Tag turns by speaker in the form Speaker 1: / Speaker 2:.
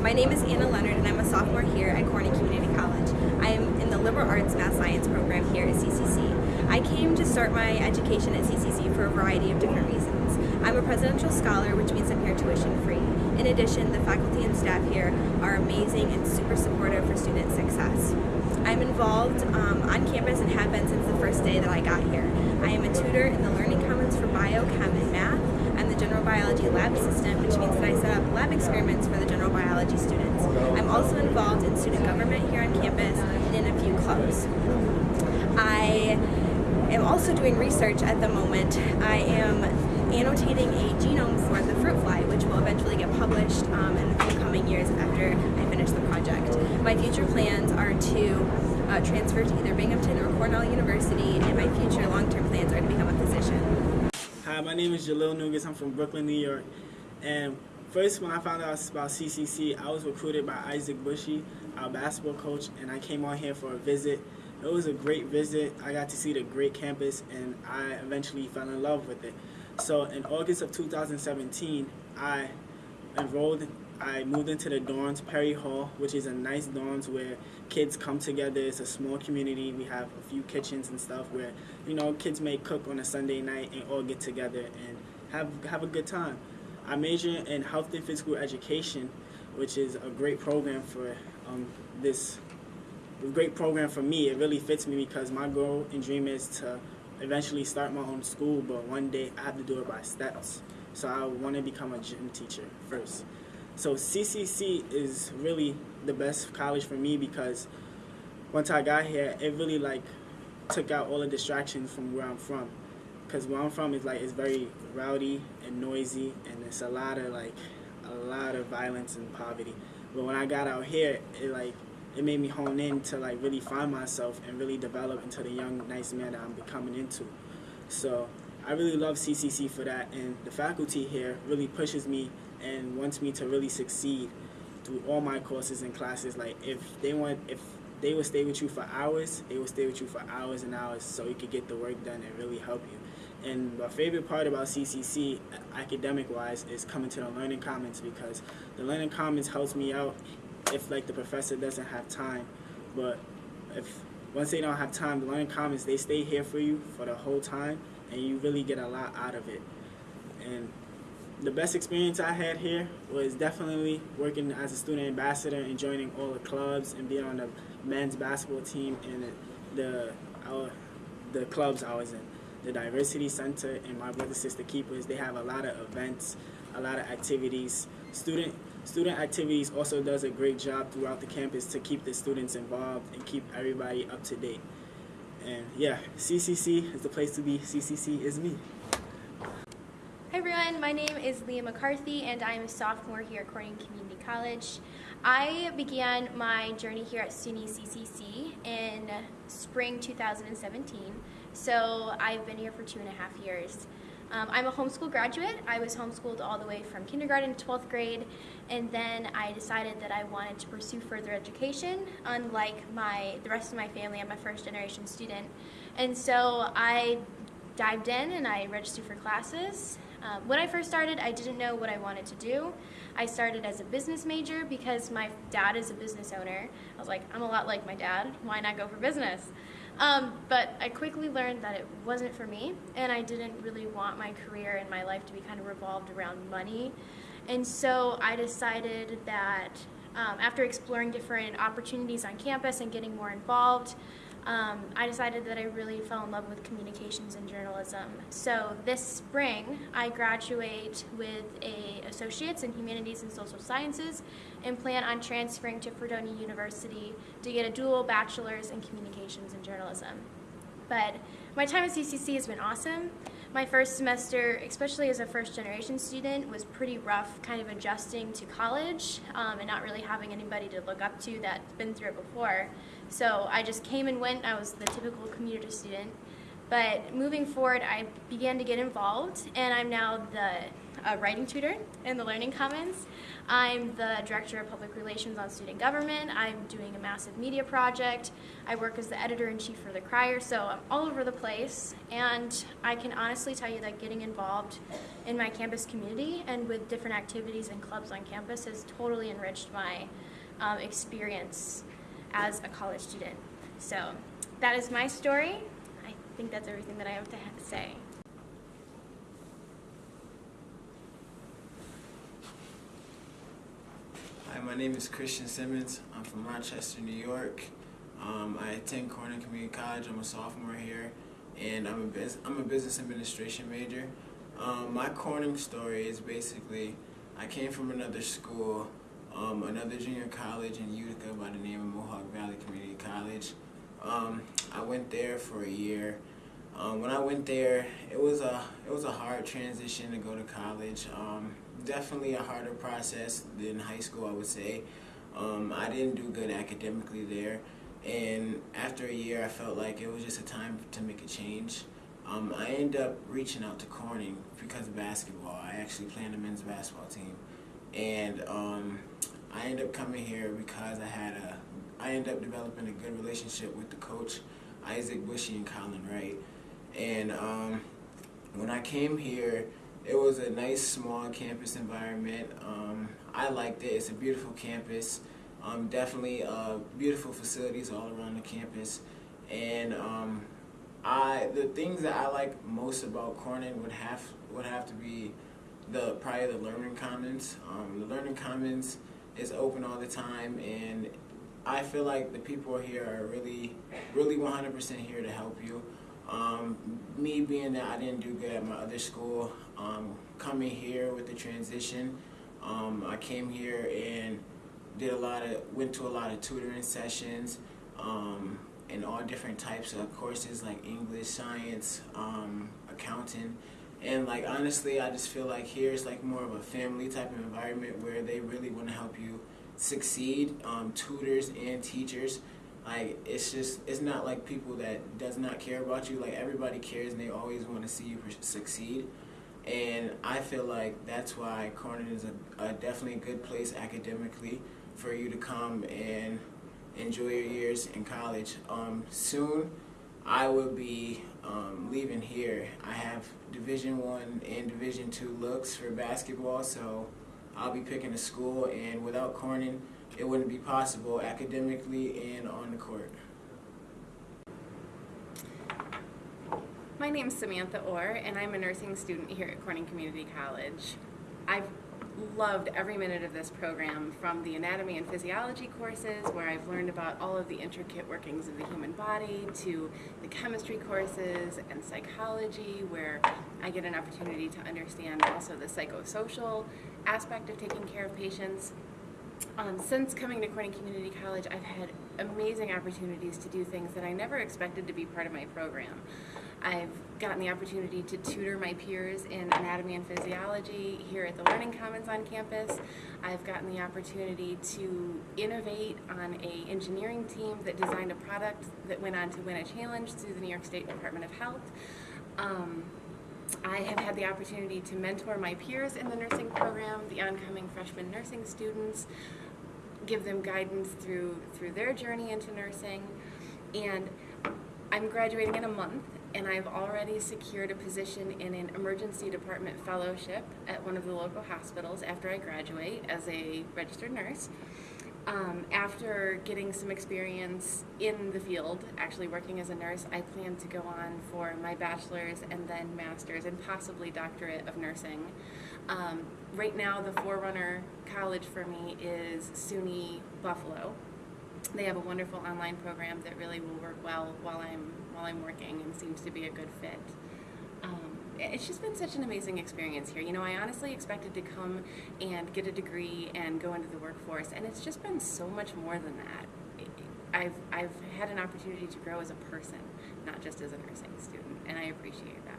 Speaker 1: My name is Anna Leonard and I'm a sophomore here at Corning Community College. I am in the Liberal Arts Math Science program here at CCC. I came to start my education at CCC for a variety of different reasons. I'm a presidential scholar, which means I'm here tuition free. In addition, the faculty and staff here are amazing and super supportive for student success. I'm involved um, on campus and have been since the first day that I got here. I am a tutor in the Learning Commons for Biochem and Math. General Biology Lab Assistant, which means that I set up lab experiments for the general biology students. I'm also involved in student government here on campus and in a few clubs. I am also doing research at the moment. I am annotating a genome for the fruit fly, which will eventually get published um, in the coming years after I finish the project. My future plans are to uh, transfer to either Binghamton or Cornell University, and my future long-term plans are to become a physician.
Speaker 2: Hi, my name is Jalil Nugas. I'm from Brooklyn, New York. And first, when I found out about CCC, I was recruited by Isaac Bushy, our basketball coach, and I came on here for a visit. It was a great visit. I got to see the great campus, and I eventually fell in love with it. So in August of 2017, I enrolled, I moved into the dorms, Perry Hall, which is a nice dorms where kids come together. It's a small community. We have a few kitchens and stuff where, you know, kids may cook on a Sunday night and all get together and have, have a good time. I major in health and physical education, which is a great program for um, this, a great program for me. It really fits me because my goal and dream is to eventually start my own school, but one day I have to do it by steps. So I want to become a gym teacher first. So CCC is really the best college for me because once I got here, it really like took out all the distractions from where I'm from. Because where I'm from is like it's very rowdy and noisy, and it's a lot of like a lot of violence and poverty. But when I got out here, it like it made me hone in to like really find myself and really develop into the young, nice man that I'm becoming into. So I really love CCC for that, and the faculty here really pushes me and wants me to really succeed through all my courses and classes. Like if they want, if they would stay with you for hours, they would stay with you for hours and hours so you could get the work done and really help you. And my favorite part about CCC, academic-wise, is coming to the Learning Commons because the Learning Commons helps me out if like the professor doesn't have time. But if once they don't have time, the learning commons they stay here for you for the whole time, and you really get a lot out of it. And the best experience I had here was definitely working as a student ambassador and joining all the clubs and being on the men's basketball team and the our, the clubs I was in. The Diversity Center and my brother sister keepers, they have a lot of events, a lot of activities. Student Student Activities also does a great job throughout the campus to keep the students involved and keep everybody up to date. And yeah, CCC is the place to be. CCC is me.
Speaker 3: Hi everyone, my name is Leah McCarthy and I'm a sophomore here at Corning Community College. I began my journey here at SUNY CCC in spring 2017, so I've been here for two and a half years. Um, I'm a homeschool graduate. I was homeschooled all the way from kindergarten to 12th grade, and then I decided that I wanted to pursue further education, unlike my the rest of my family. I'm a first generation student. And so I dived in and I registered for classes. Um, when I first started, I didn't know what I wanted to do. I started as a business major because my dad is a business owner. I was like, I'm a lot like my dad. Why not go for business? Um, but I quickly learned that it wasn't for me, and I didn't really want my career and my life to be kind of revolved around money. And so I decided that um, after exploring different opportunities on campus and getting more involved, um, I decided that I really fell in love with communications and journalism. So this spring, I graduate with a associate's in humanities and social sciences and plan on transferring to Fredonia University to get a dual bachelor's in communications and journalism. But my time at CCC has been awesome. My first semester, especially as a first generation student, was pretty rough kind of adjusting to college um, and not really having anybody to look up to that's been through it before. So I just came and went. I was the typical commuter student. But moving forward, I began to get involved, and I'm now the a writing tutor in the Learning Commons. I'm the Director of Public Relations on Student Government. I'm doing a massive media project. I work as the editor-in-chief for The Crier, so I'm all over the place. And I can honestly tell you that getting involved in my campus community and with different activities and clubs on campus has totally enriched my um, experience as a college student. So that is my story. I think that's everything that I have to say.
Speaker 4: Hi, my name is Christian Simmons. I'm from Rochester, New York. Um, I attend Corning Community College. I'm a sophomore here, and I'm a I'm a business administration major. Um, my Corning story is basically I came from another school, um, another junior college in Utica by the name of Mohawk Valley Community College. Um, I went there for a year. Um, when I went there, it was a it was a hard transition to go to college. Um, definitely a harder process than high school, I would say. Um, I didn't do good academically there, and after a year, I felt like it was just a time to make a change. Um, I ended up reaching out to Corning because of basketball. I actually play on the men's basketball team, and um, I ended up coming here because I had a I ended up developing a good relationship with the coach, Isaac Bushy and Colin Wright. And um, when I came here, it was a nice small campus environment. Um, I liked it. It's a beautiful campus. Um, definitely uh, beautiful facilities all around the campus. And um, I the things that I like most about Corning would have would have to be the probably the learning commons. Um, the learning commons is open all the time, and I feel like the people here are really, really 100% here to help you. Um, me being that I didn't do good at my other school, um, coming here with the transition, um, I came here and did a lot of, went to a lot of tutoring sessions, um, and all different types of courses like English, science, um, accounting. And like honestly, I just feel like here is like more of a family type of environment where they really want to help you succeed. Um, tutors and teachers, like it's just it's not like people that does not care about you. Like everybody cares and they always want to see you succeed. And I feel like that's why Corning is a, a definitely a good place academically for you to come and enjoy your years in college. Um, soon, I will be um, leaving here. I have Division One and Division Two looks for basketball, so I'll be picking a school. And without Corning, it wouldn't be possible academically and on the court.
Speaker 5: My name is Samantha Orr, and I'm a nursing student here at Corning Community College. I've loved every minute of this program from the anatomy and physiology courses where I've learned about all of the intricate workings of the human body to the chemistry courses and psychology where I get an opportunity to understand also the psychosocial aspect of taking care of patients. Um, since coming to Corning Community College, I've had amazing opportunities to do things that I never expected to be part of my program. I've gotten the opportunity to tutor my peers in anatomy and physiology here at the Learning Commons on campus. I've gotten the opportunity to innovate on a engineering team that designed a product that went on to win a challenge through the New York State Department of Health. Um, I have had the opportunity to mentor my peers in the nursing program, the oncoming freshman nursing students, give them guidance through through their journey into nursing, and I'm graduating in a month, and I've already secured a position in an emergency department fellowship at one of the local hospitals after I graduate as a registered nurse. Um, after getting some experience in the field, actually working as a nurse, I plan to go on for my bachelor's and then master's and possibly doctorate of nursing. Um, right now, the forerunner college for me is SUNY Buffalo. They have a wonderful online program that really will work well while I'm while I'm working and seems to be a good fit. Um, it's just been such an amazing experience here. You know, I honestly expected to come and get a degree and go into the workforce, and it's just been so much more than that. I've, I've had an opportunity to grow as a person, not just as a nursing student, and I appreciate that.